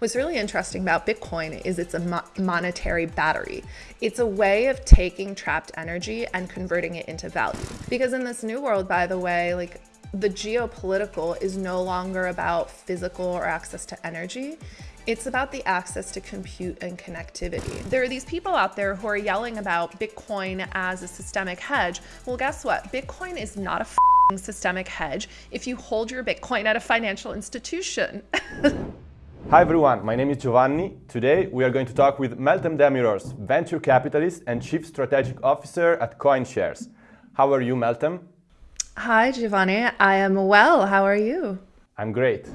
What's really interesting about Bitcoin is it's a mo monetary battery. It's a way of taking trapped energy and converting it into value. Because in this new world, by the way, like the geopolitical is no longer about physical or access to energy. It's about the access to compute and connectivity. There are these people out there who are yelling about Bitcoin as a systemic hedge. Well, guess what? Bitcoin is not a systemic hedge if you hold your Bitcoin at a financial institution. Hi everyone, my name is Giovanni. Today we are going to talk with Meltem Demirors, venture capitalist and chief strategic officer at CoinShares. How are you, Meltem? Hi, Giovanni. I am well. How are you? I'm great.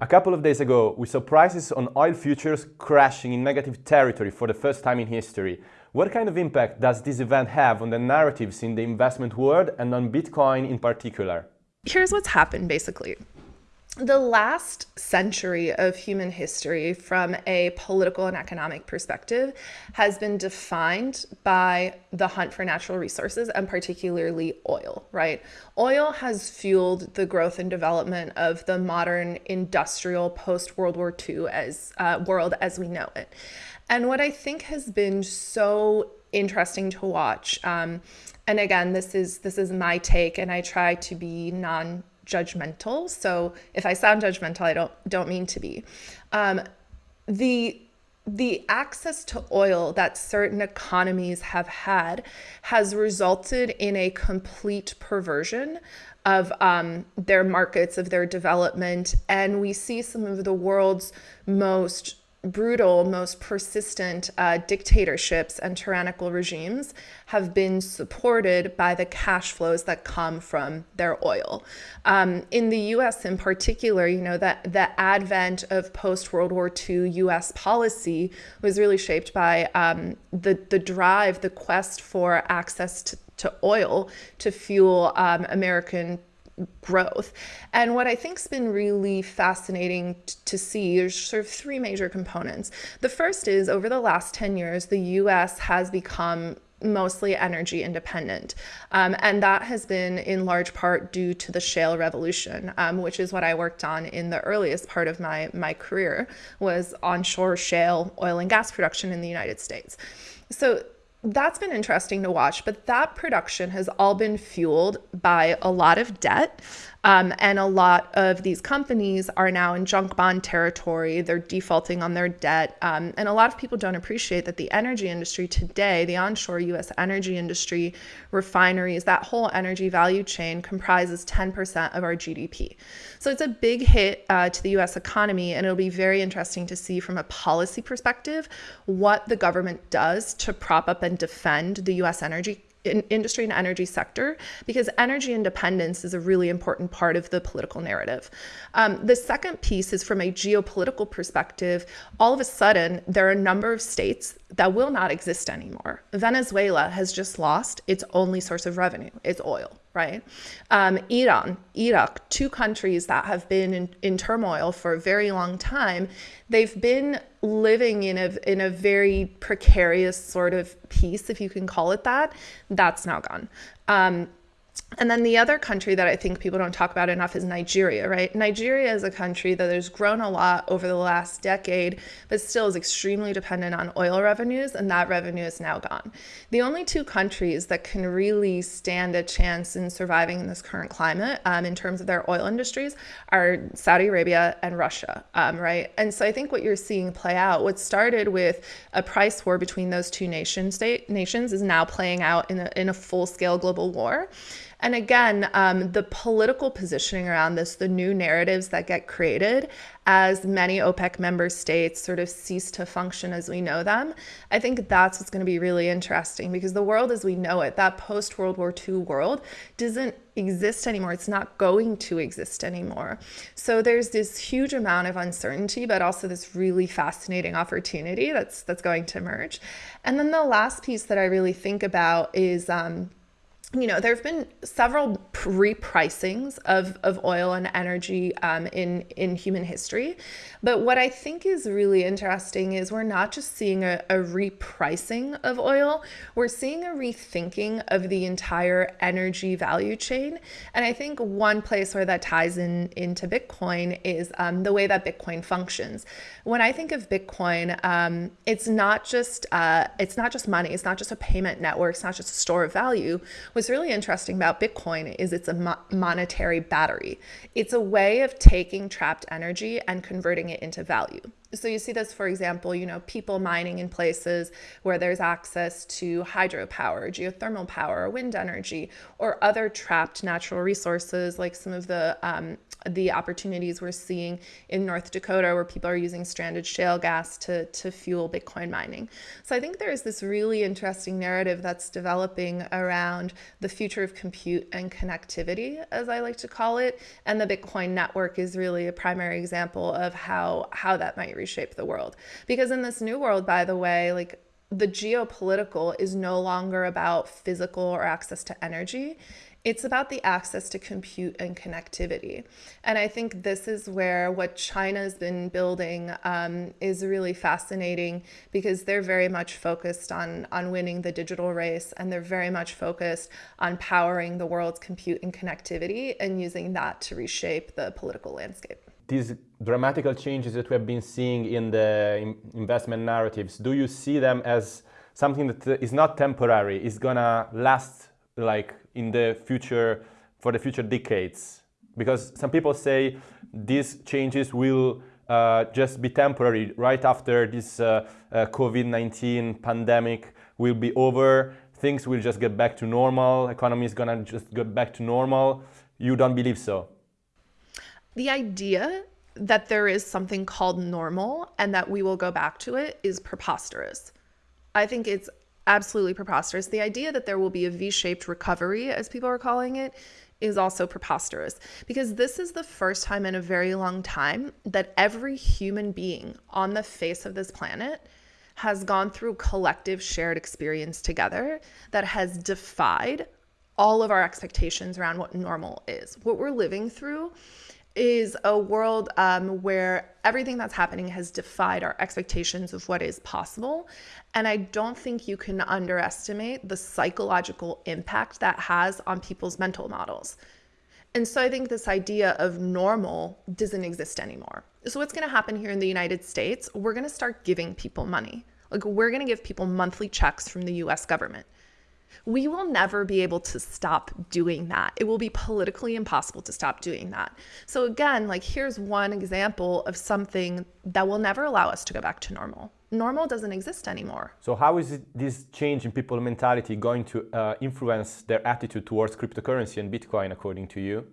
A couple of days ago, we saw prices on oil futures crashing in negative territory for the first time in history. What kind of impact does this event have on the narratives in the investment world and on Bitcoin in particular? Here's what's happened basically the last century of human history from a political and economic perspective has been defined by the hunt for natural resources and particularly oil, right? Oil has fueled the growth and development of the modern industrial post World War II as uh, world as we know it. And what I think has been so interesting to watch, um, and again, this is this is my take, and I try to be non judgmental. So if I sound judgmental, I don't don't mean to be. Um, the the access to oil that certain economies have had has resulted in a complete perversion of um, their markets, of their development. And we see some of the world's most brutal, most persistent uh, dictatorships and tyrannical regimes have been supported by the cash flows that come from their oil. Um, in the US in particular, you know, that the advent of post-World War II US policy was really shaped by um, the, the drive, the quest for access to, to oil to fuel um, American growth. And what I think's been really fascinating to see is sort of three major components. The first is over the last 10 years, the US has become mostly energy independent. Um, and that has been in large part due to the shale revolution, um, which is what I worked on in the earliest part of my, my career was onshore shale oil and gas production in the United States. So that's been interesting to watch, but that production has all been fueled by a lot of debt um, and a lot of these companies are now in junk bond territory. They're defaulting on their debt. Um, and a lot of people don't appreciate that the energy industry today, the onshore US energy industry, refineries, that whole energy value chain comprises 10% of our GDP. So it's a big hit uh, to the US economy. And it'll be very interesting to see from a policy perspective what the government does to prop up and defend the US energy industry and energy sector because energy independence is a really important part of the political narrative. Um, the second piece is from a geopolitical perspective, all of a sudden there are a number of states that will not exist anymore. Venezuela has just lost its only source of revenue, it's oil right? Um, Iran, Iraq, two countries that have been in, in turmoil for a very long time, they've been living in a, in a very precarious sort of peace, if you can call it that. That's now gone. Um, and then the other country that I think people don't talk about enough is Nigeria, right? Nigeria is a country that has grown a lot over the last decade, but still is extremely dependent on oil revenues, and that revenue is now gone. The only two countries that can really stand a chance in surviving in this current climate um, in terms of their oil industries are Saudi Arabia and Russia, um, right? And so I think what you're seeing play out, what started with a price war between those two nation state nations is now playing out in a, in a full-scale global war. And again, um, the political positioning around this, the new narratives that get created as many OPEC member states sort of cease to function as we know them, I think that's what's going to be really interesting because the world as we know it, that post World War II world, doesn't exist anymore. It's not going to exist anymore. So there's this huge amount of uncertainty, but also this really fascinating opportunity that's that's going to emerge. And then the last piece that I really think about is um, you know, there have been several repricings of, of oil and energy um, in, in human history. But what I think is really interesting is we're not just seeing a, a repricing of oil, we're seeing a rethinking of the entire energy value chain. And I think one place where that ties in into Bitcoin is um, the way that Bitcoin functions. When I think of Bitcoin, um, it's not just uh, it's not just money, it's not just a payment network, it's not just a store of value What's really interesting about Bitcoin is it's a mo- monetary battery. It's a way of taking trapped energy and converting it into value. So you see this, for example, you know, people mining in places where there's access to hydropower, geothermal power, wind energy, or other trapped natural resources like some of the um, the opportunities we're seeing in North Dakota where people are using stranded shale gas to, to fuel Bitcoin mining. So I think there's this really interesting narrative that's developing around the future of compute and connectivity, as I like to call it. And the Bitcoin network is really a primary example of how, how that might reshape the world. Because in this new world, by the way, like the geopolitical is no longer about physical or access to energy. It's about the access to compute and connectivity. And I think this is where what China's been building um, is really fascinating because they're very much focused on, on winning the digital race and they're very much focused on powering the world's compute and connectivity and using that to reshape the political landscape. These dramatical changes that we have been seeing in the investment narratives, do you see them as something that is not temporary, is gonna last like in the future, for the future decades? Because some people say these changes will uh, just be temporary right after this uh, uh, COVID-19 pandemic will be over. Things will just get back to normal. Economy is gonna just get back to normal. You don't believe so? The idea that there is something called normal and that we will go back to it is preposterous. I think it's absolutely preposterous. The idea that there will be a V shaped recovery, as people are calling it, is also preposterous because this is the first time in a very long time that every human being on the face of this planet has gone through collective shared experience together that has defied all of our expectations around what normal is. What we're living through is a world um, where everything that's happening has defied our expectations of what is possible. And I don't think you can underestimate the psychological impact that has on people's mental models. And so I think this idea of normal doesn't exist anymore. So, what's going to happen here in the United States? We're going to start giving people money. Like, we're going to give people monthly checks from the US government we will never be able to stop doing that. It will be politically impossible to stop doing that. So, again, like here's one example of something that will never allow us to go back to normal. Normal doesn't exist anymore. So, how is this change in people mentality going to uh, influence their attitude towards cryptocurrency and Bitcoin, according to you?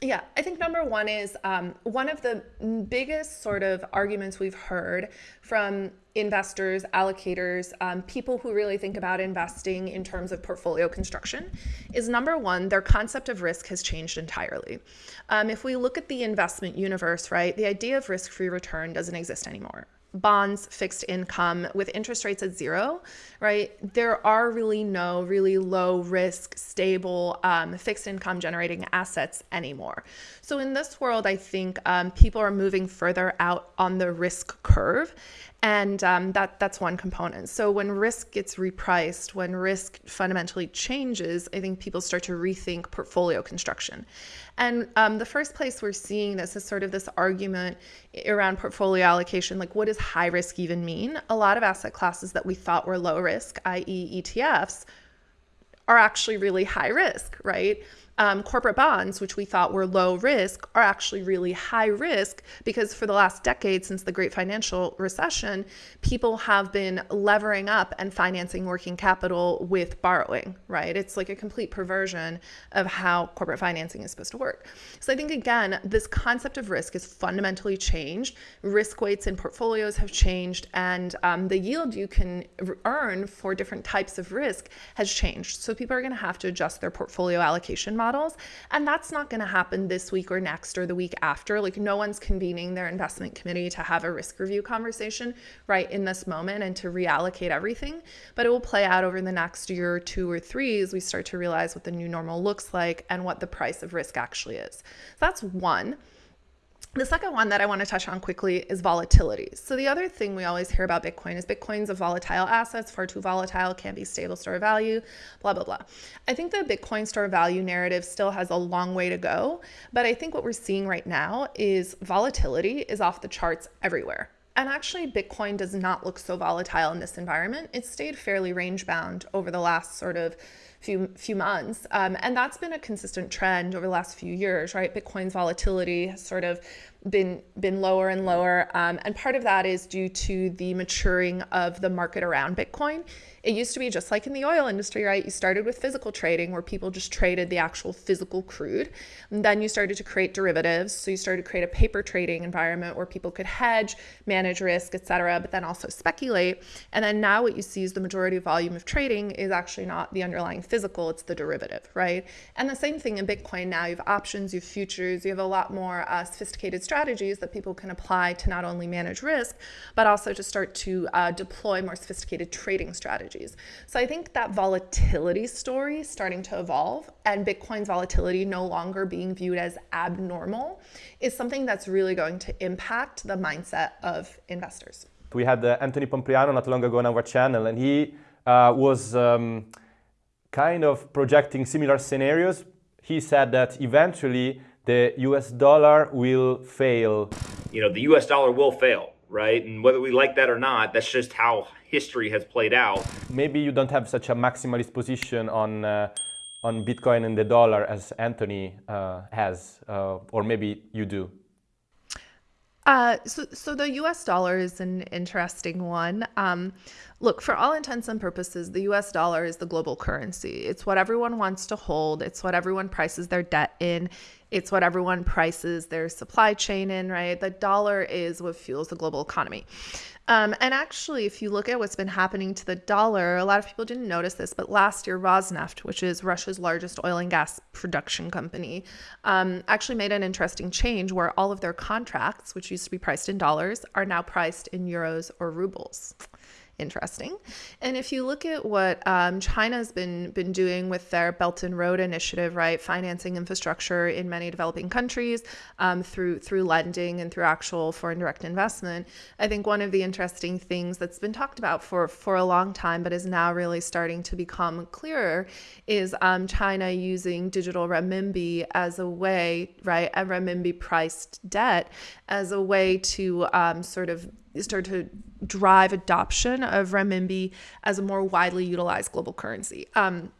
Yeah, I think number one is um, one of the biggest sort of arguments we've heard from investors, allocators, um, people who really think about investing in terms of portfolio construction is number one, their concept of risk has changed entirely. Um, if we look at the investment universe, right, the idea of risk free return doesn't exist anymore bonds, fixed income with interest rates at zero, right? There are really no really low risk, stable um, fixed income generating assets anymore. So in this world, I think um, people are moving further out on the risk curve and um, that that's one component. So when risk gets repriced, when risk fundamentally changes, I think people start to rethink portfolio construction. And um, the first place we're seeing this is sort of this argument around portfolio allocation, like what does high risk even mean? A lot of asset classes that we thought were low risk, i.e., ETFs, are actually really high risk, right? Um, corporate bonds, which we thought were low risk, are actually really high risk because for the last decade since the great financial recession, people have been levering up and financing working capital with borrowing, right? It's like a complete perversion of how corporate financing is supposed to work. So I think, again, this concept of risk is fundamentally changed. Risk weights in portfolios have changed, and um, the yield you can earn for different types of risk has changed. So people are going to have to adjust their portfolio allocation model models. And that's not going to happen this week or next or the week after. Like, no one's convening their investment committee to have a risk review conversation right in this moment and to reallocate everything. But it will play out over the next year or two or three as we start to realize what the new normal looks like and what the price of risk actually is. So that's one. The second one that I want to touch on quickly is volatility. So the other thing we always hear about Bitcoin is Bitcoin's a volatile asset, it's far too volatile, can't be stable store of value, blah, blah, blah. I think the Bitcoin store value narrative still has a long way to go. But I think what we're seeing right now is volatility is off the charts everywhere. And actually, Bitcoin does not look so volatile in this environment. It's stayed fairly range bound over the last sort of few few months, um, and that's been a consistent trend over the last few years. Right, Bitcoin's volatility has sort of been been lower and lower, um, and part of that is due to the maturing of the market around Bitcoin. It used to be just like in the oil industry, right? You started with physical trading where people just traded the actual physical crude. And then you started to create derivatives. So you started to create a paper trading environment where people could hedge, manage risk, etc., but then also speculate. And then now what you see is the majority of volume of trading is actually not the underlying physical, it's the derivative, right? And the same thing in Bitcoin now. You have options, you have futures, you have a lot more uh, sophisticated strategies that people can apply to not only manage risk, but also to start to uh, deploy more sophisticated trading strategies. So I think that volatility story starting to evolve and Bitcoin's volatility no longer being viewed as abnormal is something that's really going to impact the mindset of investors. We had uh, Anthony Pompliano not long ago on our channel and he uh, was um, kind of projecting similar scenarios. He said that eventually the US dollar will fail. You know, the US dollar will fail right? And whether we like that or not, that's just how history has played out. Maybe you don't have such a maximalist position on uh, on Bitcoin and the dollar as Anthony uh, has, uh, or maybe you do. Uh, so, so the U.S. dollar is an interesting one. Um, look, for all intents and purposes, the U.S. dollar is the global currency. It's what everyone wants to hold. It's what everyone prices their debt in. It's what everyone prices their supply chain in. Right? The dollar is what fuels the global economy. Um, and actually, if you look at what's been happening to the dollar, a lot of people didn't notice this, but last year, Rosneft, which is Russia's largest oil and gas production company, um, actually made an interesting change where all of their contracts, which used to be priced in dollars, are now priced in euros or rubles interesting. And if you look at what um, China's been been doing with their Belt and Road Initiative, right, financing infrastructure in many developing countries um, through through lending and through actual foreign direct investment, I think one of the interesting things that's been talked about for for a long time, but is now really starting to become clearer, is um, China using digital renminbi as a way, right, a renminbi priced debt as a way to um, sort of start to drive adoption of renminbi as a more widely utilized global currency. Um,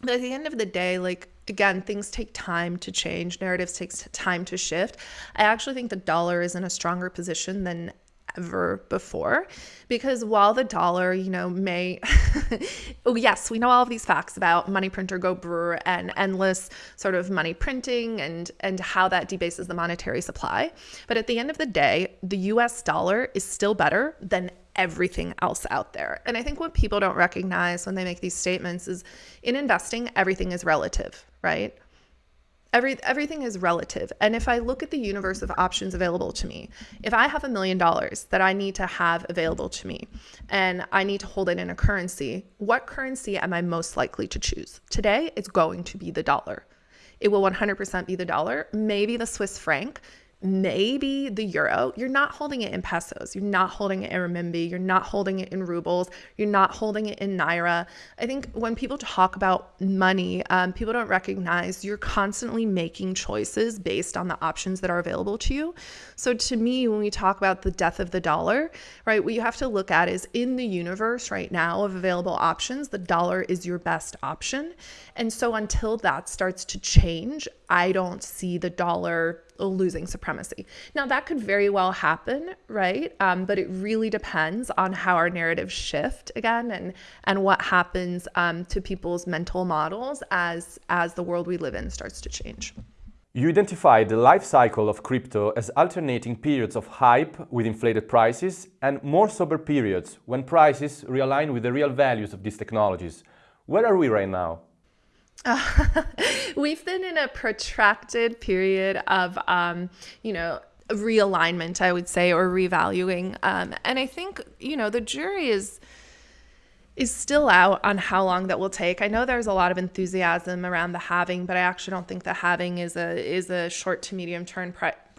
but at the end of the day, like again, things take time to change, narratives takes time to shift. I actually think the dollar is in a stronger position than ever before. Because while the dollar you know may oh yes we know all of these facts about money printer go brr and endless sort of money printing and and how that debases the monetary supply. But at the end of the day the US dollar is still better than everything else out there. And i think what people don't recognize when they make these statements is in investing everything is relative right Every, everything is relative. And if I look at the universe of options available to me, if I have a million dollars that I need to have available to me and I need to hold it in a currency, what currency am I most likely to choose? Today, it's going to be the dollar. It will 100% be the dollar, maybe the Swiss franc, maybe the euro, you're not holding it in pesos, you're not holding it in renminbi, you're not holding it in rubles, you're not holding it in naira. I think when people talk about money, um, people don't recognize you're constantly making choices based on the options that are available to you. So to me, when we talk about the death of the dollar, right, what you have to look at is in the universe right now of available options, the dollar is your best option. And so until that starts to change, I don't see the dollar losing supremacy. Now, that could very well happen, right? Um, but it really depends on how our narratives shift again and, and what happens um, to people's mental models as, as the world we live in starts to change. You identified the life cycle of crypto as alternating periods of hype with inflated prices and more sober periods when prices realign with the real values of these technologies. Where are we right now? we've been in a protracted period of, um, you know, realignment, I would say, or revaluing. Um, and I think, you know, the jury is is still out on how long that will take. I know there's a lot of enthusiasm around the halving, but I actually don't think the halving is a is a short to medium term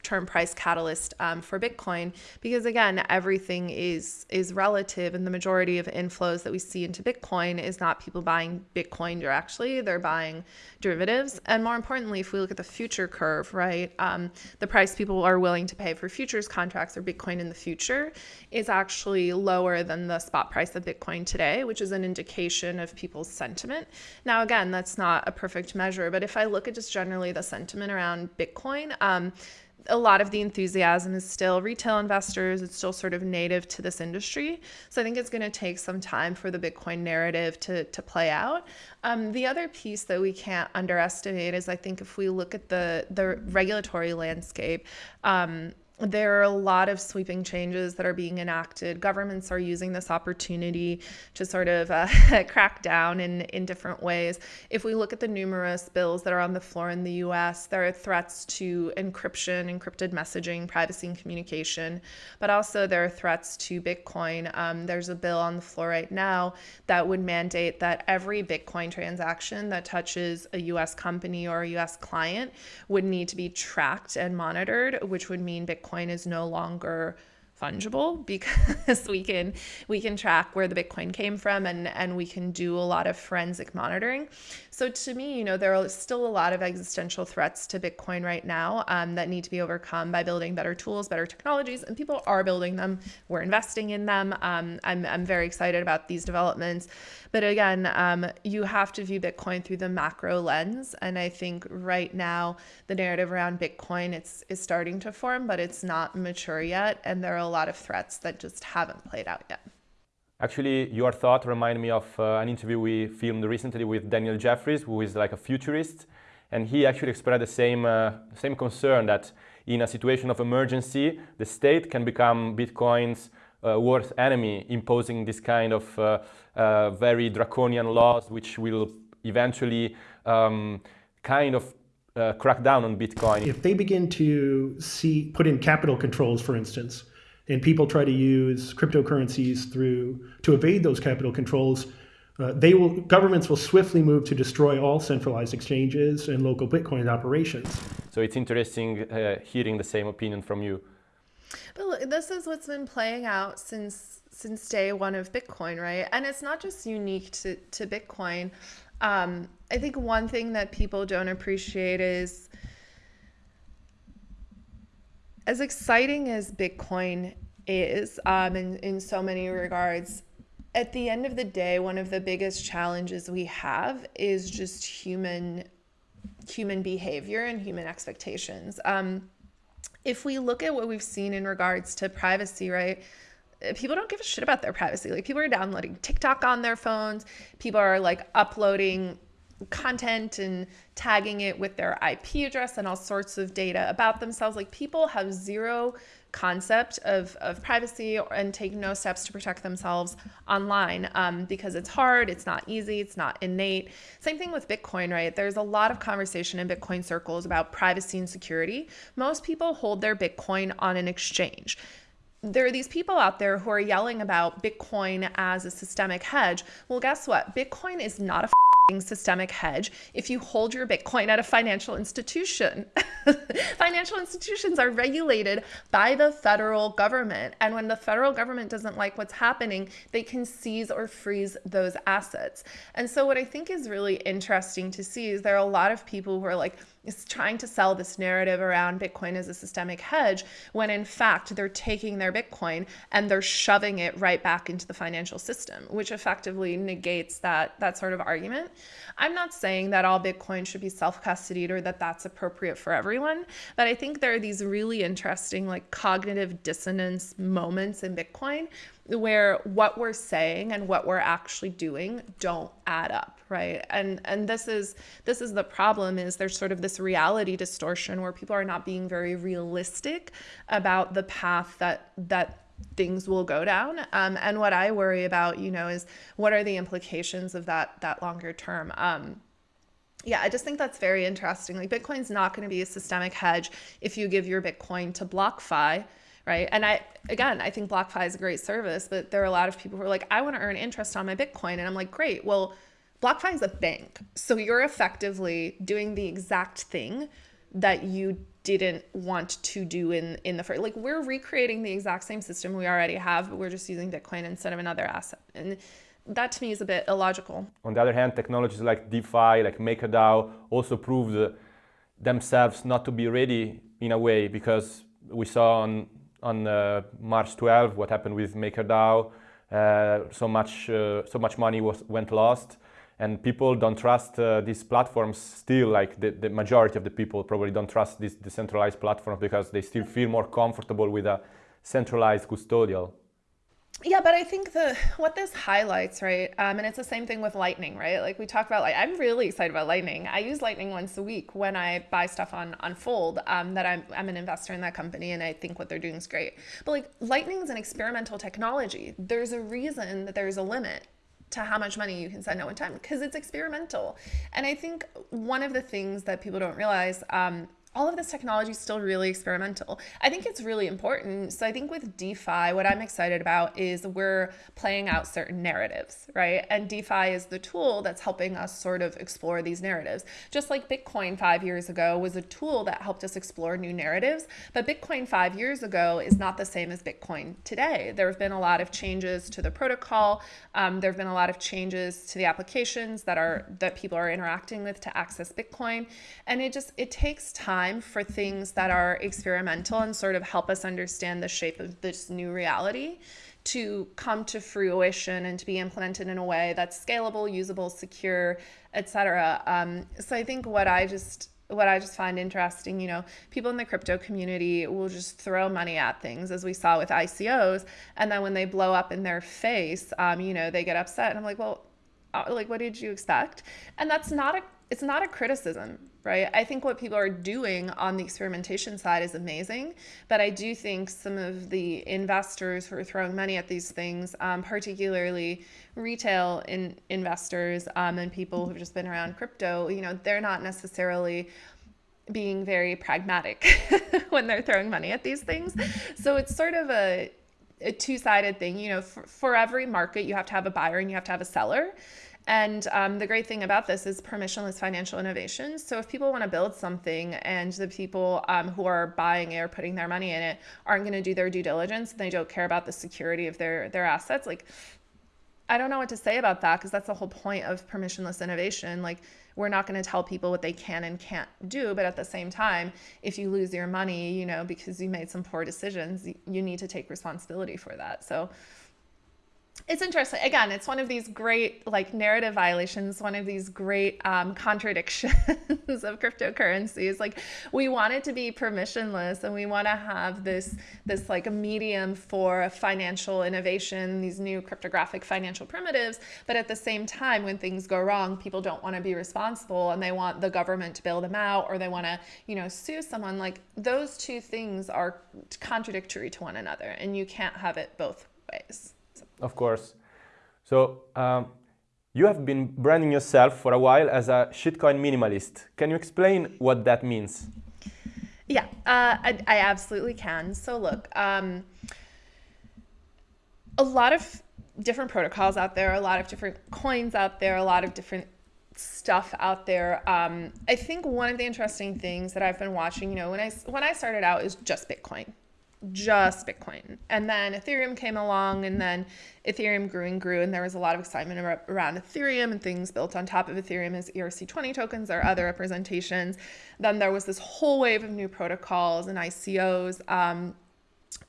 term price catalyst um, for Bitcoin because again, everything is is relative, and the majority of inflows that we see into Bitcoin is not people buying Bitcoin directly; they're buying derivatives. And more importantly, if we look at the future curve, right, um, the price people are willing to pay for futures contracts or Bitcoin in the future is actually lower than the spot price of Bitcoin today, which is an indication of people's sentiment. Now, again, that's not a perfect measure, but if I look at just generally the sentiment around Bitcoin. Um, a lot of the enthusiasm is still retail investors. It's still sort of native to this industry. So I think it's going to take some time for the Bitcoin narrative to, to play out. Um, the other piece that we can't underestimate is I think if we look at the, the regulatory landscape, um, there are a lot of sweeping changes that are being enacted. Governments are using this opportunity to sort of uh, crack down in, in different ways. If we look at the numerous bills that are on the floor in the US, there are threats to encryption, encrypted messaging, privacy and communication, but also there are threats to Bitcoin. Um, there's a bill on the floor right now that would mandate that every Bitcoin transaction that touches a US company or a US client would need to be tracked and monitored, which would mean Bitcoin Bitcoin is no longer fungible because we can we can track where the bitcoin came from and and we can do a lot of forensic monitoring so to me you know there are still a lot of existential threats to bitcoin right now um, that need to be overcome by building better tools better technologies and people are building them. We're investing in them. Um, I'm, I'm very excited about these developments. But again um, you have to view bitcoin through the macro lens. And i think right now the narrative around bitcoin it's is starting to form but it's not mature yet. And there are a lot of threats that just haven't played out yet. Actually, your thought reminded me of uh, an interview we filmed recently with Daniel Jeffries, who is like a futurist, and he actually expressed the same, uh, same concern that in a situation of emergency, the state can become Bitcoin's uh, worst enemy, imposing this kind of uh, uh, very draconian laws, which will eventually um, kind of uh, crack down on Bitcoin. If they begin to see put in capital controls, for instance, and people try to use cryptocurrencies through to evade those capital controls, uh, they will governments will swiftly move to destroy all centralized exchanges and local Bitcoin operations. So it's interesting uh, hearing the same opinion from you. But look, this is what's been playing out since since day one of Bitcoin, right? And it's not just unique to to Bitcoin. Um, I think one thing that people don't appreciate is as exciting as Bitcoin is um, in, in so many regards, at the end of the day, one of the biggest challenges we have is just human human behavior and human expectations. Um, if we look at what we've seen in regards to privacy, right? People don't give a shit about their privacy. Like people are downloading TikTok on their phones. People are like uploading content and tagging it with their IP address and all sorts of data about themselves. Like people have zero concept of, of privacy and take no steps to protect themselves online um, because it's hard, it's not easy, it's not innate. Same thing with Bitcoin, right? There's a lot of conversation in Bitcoin circles about privacy and security. Most people hold their Bitcoin on an exchange there are these people out there who are yelling about Bitcoin as a systemic hedge. Well, guess what? Bitcoin is not a systemic hedge if you hold your Bitcoin at a financial institution. financial institutions are regulated by the federal government. And when the federal government doesn't like what's happening, they can seize or freeze those assets. And so, what I think is really interesting to see is there are a lot of people who are like, is trying to sell this narrative around Bitcoin as a systemic hedge when in fact they're taking their Bitcoin and they're shoving it right back into the financial system, which effectively negates that that sort of argument. I'm not saying that all Bitcoin should be self-custodied or that that's appropriate for everyone, but I think there are these really interesting like cognitive dissonance moments in Bitcoin where what we're saying and what we're actually doing don't add up right? And and this is this is the problem is there's sort of this reality distortion where people are not being very realistic about the path that that things will go down. Um, and what i worry about you know is what are the implications of that that longer term? Um, yeah, I just think that's very interesting. Like Bitcoin's not going to be a systemic hedge if you give your Bitcoin to BlockFi, right? And I again, I think BlockFi is a great service, but there are a lot of people who are like, I want to earn interest on my Bitcoin, and I'm like, great. Well, BlockFi is a bank, so you're effectively doing the exact thing that you didn't want to do in in the first. Like we're recreating the exact same system we already have, but we're just using Bitcoin instead of another asset, and that to me is a bit illogical. On the other hand, technologies like DeFi, like MakerDAO, also proved themselves not to be ready in a way because we saw on on uh, March 12 what happened with MakerDAO. Uh, so much uh, so much money was went lost, and people don't trust uh, these platforms still. Like the, the majority of the people probably don't trust these decentralized platforms because they still feel more comfortable with a centralized custodial yeah but i think the what this highlights right um, and it's the same thing with lightning right? Like we talk about like i'm really excited about lightning. I use lightning once a week when i buy stuff on unfold um, that I'm, I'm an investor in that company and i think what they're doing is great. But like lightning is an experimental technology. There's a reason that there's a limit to how much money you can send at one time because it's experimental. And i think one of the things that people don't realize um, all of this technology is still really experimental. I think it's really important. So I think with DeFi, what I'm excited about is we're playing out certain narratives, right? And DeFi is the tool that's helping us sort of explore these narratives. Just like Bitcoin five years ago was a tool that helped us explore new narratives, but Bitcoin five years ago is not the same as Bitcoin today. There have been a lot of changes to the protocol. Um, there have been a lot of changes to the applications that are that people are interacting with to access Bitcoin, and it just it takes time time for things that are experimental and sort of help us understand the shape of this new reality to come to fruition and to be implemented in a way that's scalable, usable, secure, etc. Um, so I think what I just what I just find interesting, you know, people in the crypto community will just throw money at things, as we saw with ICOs, and then when they blow up in their face, um, you know, they get upset, and I'm like, well, uh, like, what did you expect? And that's not a it's not a criticism, right? I think what people are doing on the experimentation side is amazing, but I do think some of the investors who are throwing money at these things, um, particularly retail in, investors um, and people who've just been around crypto, you know, they're not necessarily being very pragmatic when they're throwing money at these things. So it's sort of a, a two-sided thing. You know, for, for every market, you have to have a buyer and you have to have a seller. And um, the great thing about this is permissionless financial innovation. So if people want to build something and the people um, who are buying it or putting their money in it aren't going to do their due diligence, and they don't care about the security of their their assets, like I don't know what to say about that because that's the whole point of permissionless innovation. Like we're not going to tell people what they can and can't do, but at the same time, if you lose your money, you know, because you made some poor decisions, you need to take responsibility for that. So it's interesting. Again, it's one of these great like narrative violations, one of these great um, contradictions of cryptocurrencies. Like we want it to be permissionless, and we want to have this this like a medium for financial innovation, these new cryptographic financial primitives. But at the same time, when things go wrong, people don't want to be responsible, and they want the government to bail them out, or they want to you know sue someone. Like those two things are contradictory to one another, and you can't have it both ways. Of course. So um, you have been branding yourself for a while as a shitcoin minimalist. Can you explain what that means? Yeah, uh, I, I, absolutely can. So look, um, a lot of different protocols out there, a lot of different coins out there, a lot of different stuff out there. Um, I think one of the interesting things that I've been watching, you know, when I when I started out is just Bitcoin, just Bitcoin. And then Ethereum came along, and then Ethereum grew and grew, and there was a lot of excitement around Ethereum and things built on top of Ethereum as ERC20 tokens or other representations. Then there was this whole wave of new protocols and ICOs. Um,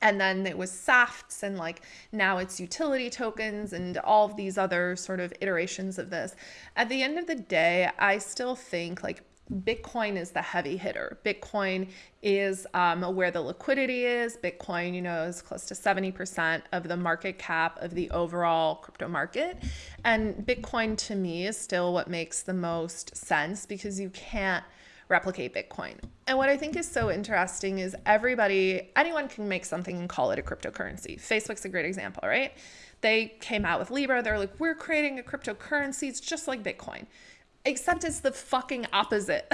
and then it was SAFTs, and like now it's utility tokens and all of these other sort of iterations of this. At the end of the day, I still think like Bitcoin is the heavy hitter. Bitcoin is um, where the liquidity is. Bitcoin, you know, is close to 70% of the market cap of the overall crypto market. And Bitcoin to me is still what makes the most sense because you can't replicate Bitcoin. And what I think is so interesting is everybody, anyone can make something and call it a cryptocurrency. Facebook's a great example, right? They came out with Libra. They're like, we're creating a cryptocurrency. It's just like Bitcoin except it's the fucking opposite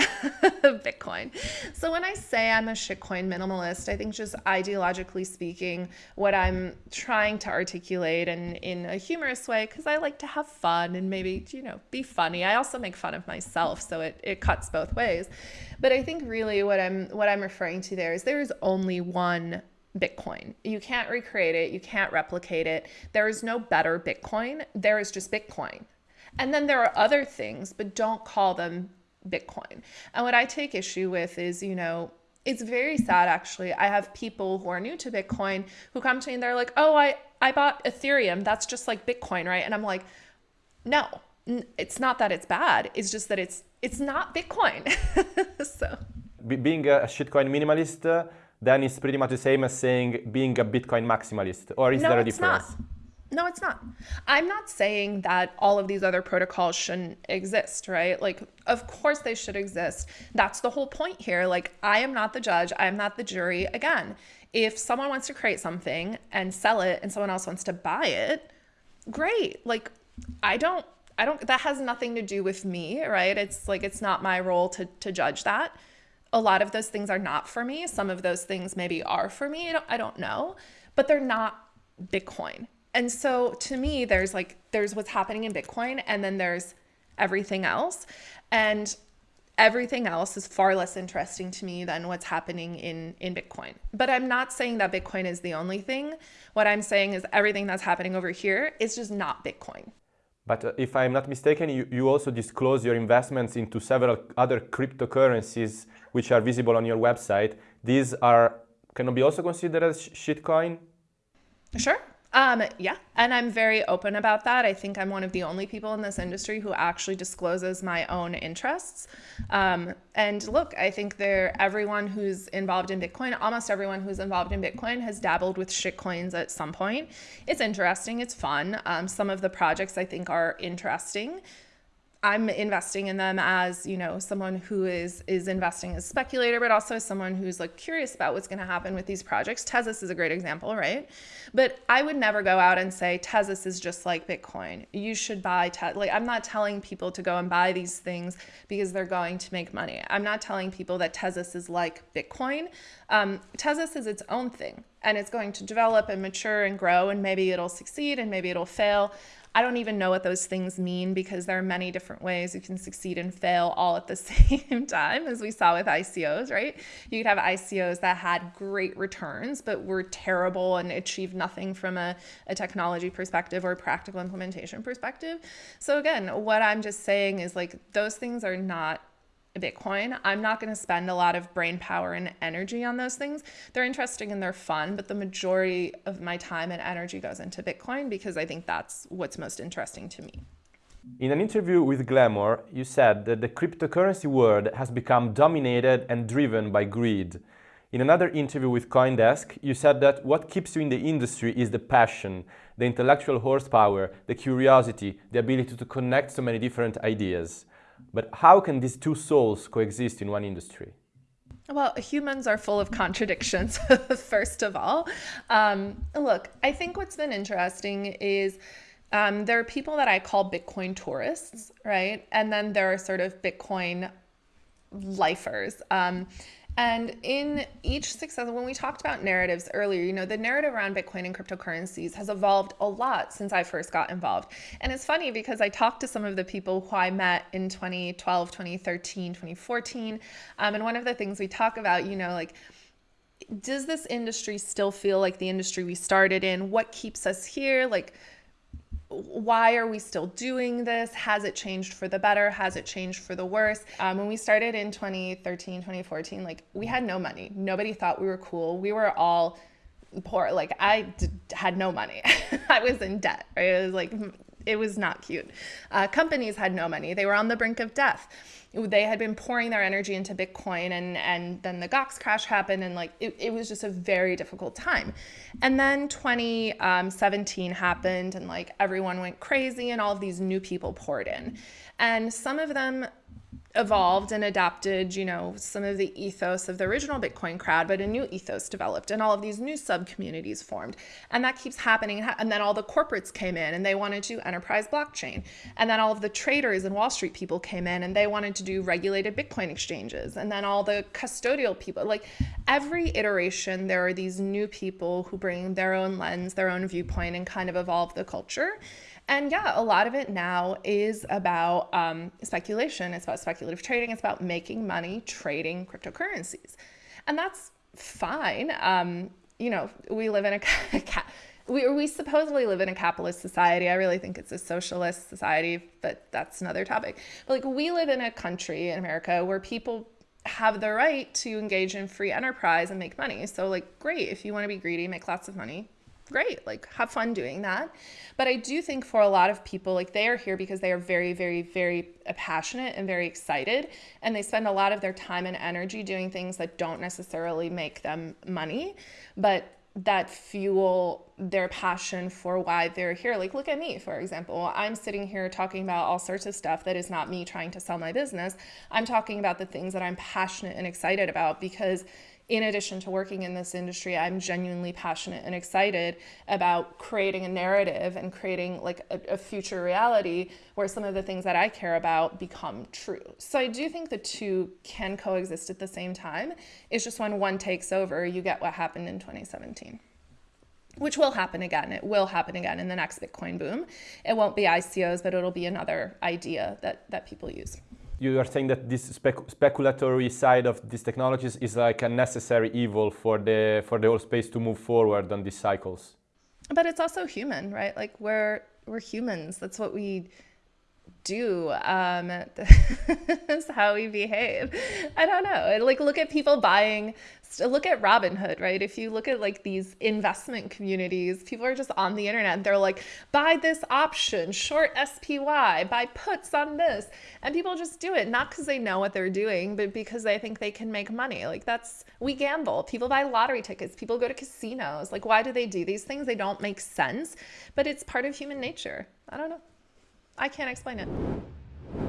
of Bitcoin. So when I say I'm a shitcoin minimalist, I think just ideologically speaking, what I'm trying to articulate and in a humorous way, because I like to have fun and maybe, you know, be funny. I also make fun of myself, so it, it cuts both ways. But I think really what I'm what I'm referring to there is there is only one Bitcoin. You can't recreate it, you can't replicate it. There is no better Bitcoin. There is just Bitcoin. And then there are other things, but don't call them Bitcoin. And what I take issue with is, you know, it's very sad actually. I have people who are new to Bitcoin who come to me and they're like, "Oh, I I bought Ethereum. That's just like Bitcoin, right?" And I'm like, "No. It's not that it's bad. It's just that it's it's not Bitcoin." so being a shitcoin minimalist uh, then it's pretty much the same as saying being a Bitcoin maximalist, or is no, there a it's difference? Not. No, it's not. I'm not saying that all of these other protocols shouldn't exist, right? Like, of course they should exist. That's the whole point here. Like, I am not the judge, I am not the jury. Again, if someone wants to create something and sell it and someone else wants to buy it, great. Like, I don't, I don't, that has nothing to do with me, right? It's like, it's not my role to, to judge that. A lot of those things are not for me. Some of those things maybe are for me. I don't, I don't know, but they're not Bitcoin and so to me, there's like, there's what's happening in Bitcoin and then there's everything else. And everything else is far less interesting to me than what's happening in, in Bitcoin. But I'm not saying that Bitcoin is the only thing. What I'm saying is everything that's happening over here is just not Bitcoin. But uh, if I'm not mistaken, you, you also disclose your investments into several other cryptocurrencies which are visible on your website. These are can be also considered as shitcoin? Sure. Um, yeah, and I'm very open about that. I think I'm one of the only people in this industry who actually discloses my own interests. Um, and look, I think there everyone who's involved in Bitcoin, almost everyone who's involved in Bitcoin has dabbled with shitcoins at some point. It's interesting, it's fun. Um, some of the projects I think are interesting. I'm investing in them as, you know, someone who is is investing as a speculator, but also as someone who's like curious about what's going to happen with these projects. Tezos is a great example, right? But I would never go out and say Tezos is just like Bitcoin. You should buy Tezos. Like I'm not telling people to go and buy these things because they're going to make money. I'm not telling people that Tezos is like Bitcoin. Um, Tezos is its own thing and it's going to develop and mature and grow and maybe it'll succeed and maybe it'll fail. I don't even know what those things mean because there are many different ways you can succeed and fail all at the same time, as we saw with ICOs, right? You could have ICOs that had great returns, but were terrible and achieved nothing from a, a technology perspective or practical implementation perspective. So, again, what I'm just saying is like those things are not Bitcoin. I'm not going to spend a lot of brain power and energy on those things. They're interesting and they're fun, but the majority of my time and energy goes into Bitcoin because I think that's what's most interesting to me. In an interview with Glamour, you said that the cryptocurrency world has become dominated and driven by greed. In another interview with Coindesk, you said that what keeps you in the industry is the passion, the intellectual horsepower, the curiosity, the ability to connect so many different ideas. But how can these two souls coexist in one industry? Well, humans are full of contradictions, first of all. Um, look, I think what's been interesting is um, there are people that I call Bitcoin tourists, right? And then there are sort of Bitcoin lifers. Um, and in each success, when we talked about narratives earlier, you know, the narrative around Bitcoin and cryptocurrencies has evolved a lot since I first got involved. And it's funny because I talked to some of the people who I met in 2012, 2013, 2014. Um, and one of the things we talk about, you know, like, does this industry still feel like the industry we started in? What keeps us here? Like, why are we still doing this? Has it changed for the better? Has it changed for the worse? Um, when we started in 2013, 2014, like we had no money. Nobody thought we were cool. We were all poor. Like I d- had no money. I was in debt. Right? It was like it was not cute. Uh, companies had no money. They were on the brink of death they had been pouring their energy into Bitcoin and and then the Gox crash happened and like it, it was just a very difficult time. And then 2017 um, happened and like everyone went crazy and all of these new people poured in. And some of them evolved and adapted, you know, some of the ethos of the original Bitcoin crowd, but a new ethos developed and all of these new sub communities formed. And that keeps happening. And then all the corporates came in and they wanted to enterprise blockchain. And then all of the traders and Wall Street people came in and they wanted to do regulated Bitcoin exchanges. And then all the custodial people, like every iteration, there are these new people who bring their own lens, their own viewpoint, and kind of evolve the culture. And yeah, a lot of it now is about um, speculation. It's about speculative trading. It's about making money trading cryptocurrencies. And that's fine. Um, you know, we live in a, we, we supposedly live in a capitalist society. I really think it's a socialist society, but that's another topic. But like we live in a country in America where people have the right to engage in free enterprise and make money. So like great, if you want to be greedy, make lots of money, great, like have fun doing that. But I do think for a lot of people, like they are here because they are very, very, very passionate and very excited. And they spend a lot of their time and energy doing things that don't necessarily make them money, but that fuel their passion for why they're here. Like, look at me, for example. I'm sitting here talking about all sorts of stuff that is not me trying to sell my business. I'm talking about the things that I'm passionate and excited about because in addition to working in this industry, I'm genuinely passionate and excited about creating a narrative and creating like a, a, future reality where some of the things that I care about become true. So I do think the two can coexist at the same time. It's just when one takes over, you get what happened in 2017 which will happen again. It will happen again in the next Bitcoin boom. It won't be ICOs, but it'll be another idea that, that people use you are saying that this spec speculatory side of these technologies is like a necessary evil for the for the whole space to move forward on these cycles. But it's also human, right? Like we're we're humans. That's what we do. Um, that's how we behave. I don't know. Like look at people buying look at Robinhood, right? If you look at like these investment communities, people are just on the internet and they're like, buy this option, short SPY, buy puts on this. And people just do it, not because they know what they're doing, but because they think they can make money. Like that's, we gamble. People buy lottery tickets, people go to casinos. Like, why do they do these things? They don't make sense, but it's part of human nature. I don't know. I can't explain it.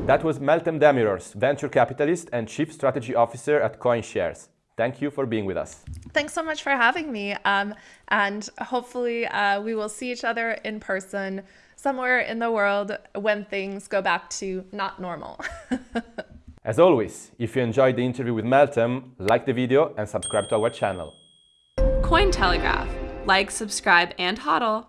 That was Meltem Demirors, venture capitalist and chief strategy officer at CoinShares. Thank you for being with us. Thanks so much for having me. Um, and hopefully uh, we will see each other in person somewhere in the world when things go back to not normal. As always, if you enjoyed the interview with Meltem, like the video and subscribe to our channel. Cointelegraph. Like, subscribe, and hodl.